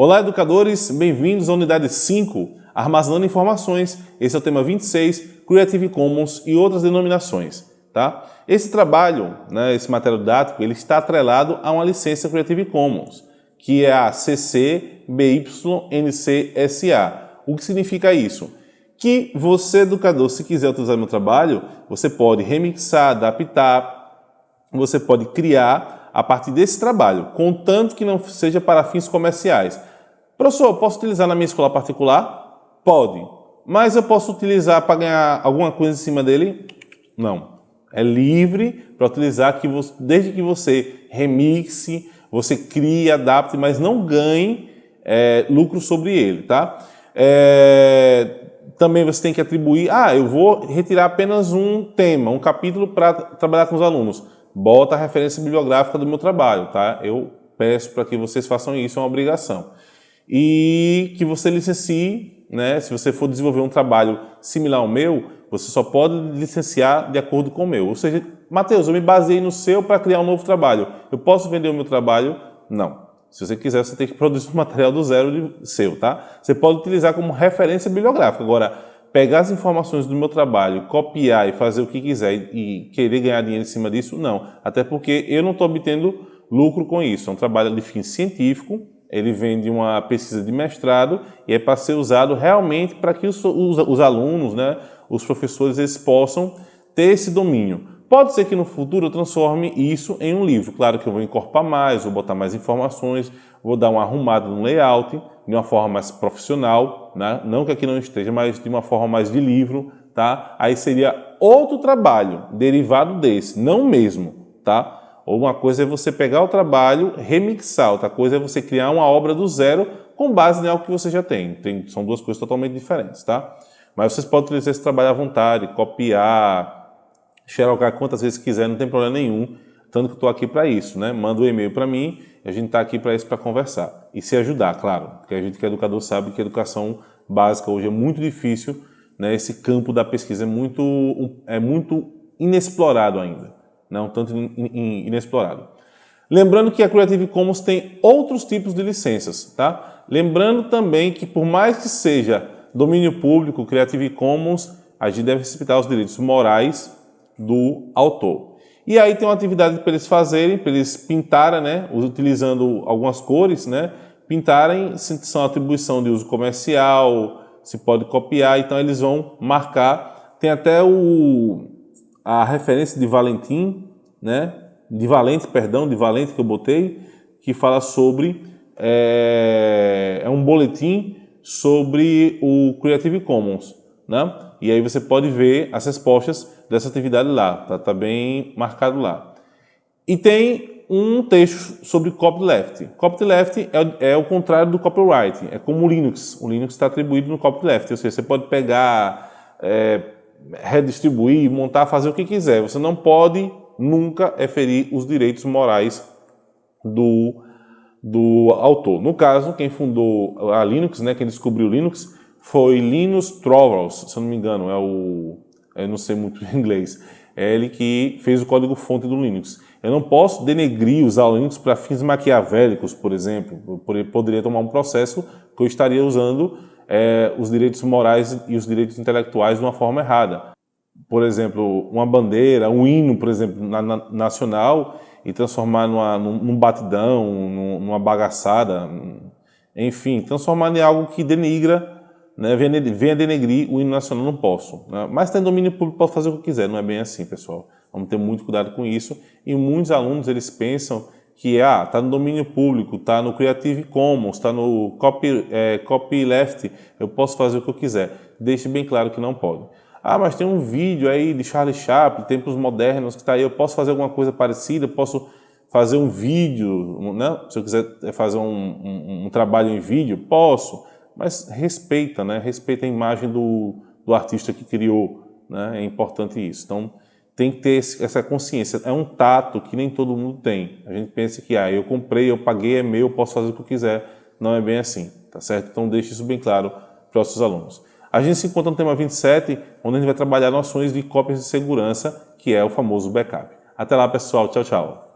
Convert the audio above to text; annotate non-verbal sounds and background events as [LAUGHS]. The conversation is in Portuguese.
Olá, educadores, bem-vindos à unidade 5, Armazenando Informações. Esse é o tema 26, Creative Commons e outras denominações. Tá? Esse trabalho, né, esse material didático, ele está atrelado a uma licença Creative Commons, que é a CC BY NC SA. O que significa isso? Que você, educador, se quiser utilizar meu trabalho, você pode remixar, adaptar, você pode criar a partir desse trabalho, contanto que não seja para fins comerciais. Professor, posso utilizar na minha escola particular? Pode. Mas eu posso utilizar para ganhar alguma coisa em cima dele? Não. É livre para utilizar que você, desde que você remixe, você crie, adapte, mas não ganhe é, lucro sobre ele, tá? É, também você tem que atribuir, ah, eu vou retirar apenas um tema, um capítulo para trabalhar com os alunos. Bota a referência bibliográfica do meu trabalho, tá? Eu peço para que vocês façam isso, é uma obrigação e que você licencie, né? se você for desenvolver um trabalho similar ao meu, você só pode licenciar de acordo com o meu. Ou seja, Matheus, eu me baseei no seu para criar um novo trabalho. Eu posso vender o meu trabalho? Não. Se você quiser, você tem que [LAUGHS] produzir um material do zero seu, tá? Você pode utilizar como referência bibliográfica. Agora, pegar as informações do meu trabalho, copiar e fazer o que quiser e querer ganhar dinheiro em cima disso, não. Até porque eu não estou obtendo lucro com isso. É um trabalho de fim científico, ele vem de uma pesquisa de mestrado e é para ser usado realmente para que os, os, os, alunos, né, os professores, eles possam ter esse domínio. Pode ser que no futuro eu transforme isso em um livro. Claro que eu vou encorpar mais, vou botar mais informações, vou dar uma arrumada no layout, de uma forma mais profissional, né? não que aqui não esteja, mas de uma forma mais de livro, tá? Aí seria outro trabalho derivado desse, não mesmo, tá? Ou uma coisa é você pegar o trabalho, remixar, outra coisa é você criar uma obra do zero com base em algo que você já tem. tem são duas coisas totalmente diferentes, tá? Mas vocês podem utilizar esse trabalho à vontade, copiar, xerocar quantas vezes quiser, não tem problema nenhum. Tanto que eu estou aqui para isso, né? Manda um e-mail para mim a gente está aqui para isso, para conversar. E se ajudar, claro, porque a gente que é educador sabe que a educação básica hoje é muito difícil, né? Esse campo da pesquisa é muito, é muito inexplorado ainda né, um tanto inexplorado. Lembrando que a Creative Commons tem outros tipos de licenças, tá? Lembrando também que por mais que seja domínio público, Creative Commons, a gente deve respeitar os direitos morais do autor. E aí tem uma atividade para eles fazerem, para eles pintarem, né, utilizando algumas cores, né, pintarem se são atribuição de uso comercial, se pode copiar, então eles vão marcar. Tem até o, a referência de Valentim, né, de Valente, perdão, de Valente que eu botei, que fala sobre, é, é um boletim sobre o Creative Commons, né? E aí você pode ver as respostas dessa atividade lá, tá, tá bem marcado lá. E tem um texto sobre copyleft. Copyleft é, é o contrário do copyright, é como o Linux. O Linux está atribuído no copyleft, ou seja, você pode pegar é, redistribuir, montar, fazer o que quiser. Você não pode nunca ferir os direitos morais do, do autor. No caso, quem fundou a Linux, né, quem descobriu o Linux, foi Linus Torvalds, se eu não me engano, é o... eu não sei muito [LAUGHS] inglês. É ele que fez o código-fonte do Linux. Eu não posso denegrir usar o Linux para fins maquiavélicos, por exemplo. Eu poderia tomar um processo que eu estaria usando é, os direitos morais e os direitos intelectuais de uma forma errada. Por exemplo, uma bandeira, um hino, por exemplo, na, na, nacional e transformar numa, num, batidão, numa bagaçada, enfim, transformar em algo que denigra, né, venha, denegrir o hino nacional, não posso. Né? Mas tem domínio público, posso fazer o que quiser, não é bem assim, pessoal. Vamos ter muito cuidado com isso. E muitos alunos, eles pensam que é, ah, está no domínio público, está no Creative Commons, está no copy, é, copyleft, eu posso fazer o que eu quiser. Deixe bem claro que não pode. Ah, mas tem um vídeo aí de Charlie Chaplin, tempos modernos, que está aí, eu posso fazer alguma coisa parecida, posso fazer um vídeo, né? se eu quiser fazer um, um, um trabalho em vídeo, posso, mas respeita, né? respeita a imagem do, do artista que criou, né? é importante isso. Então, tem que ter essa consciência. É um tato que nem todo mundo tem. A gente pensa que, ah, eu comprei, eu paguei, é meu, eu posso fazer o que eu quiser. Não é bem assim, tá certo? Então deixe isso bem claro para os seus alunos. A gente se encontra no tema 27, onde a gente vai trabalhar noções de cópias de segurança, que é o famoso backup. Até lá, pessoal. Tchau, tchau.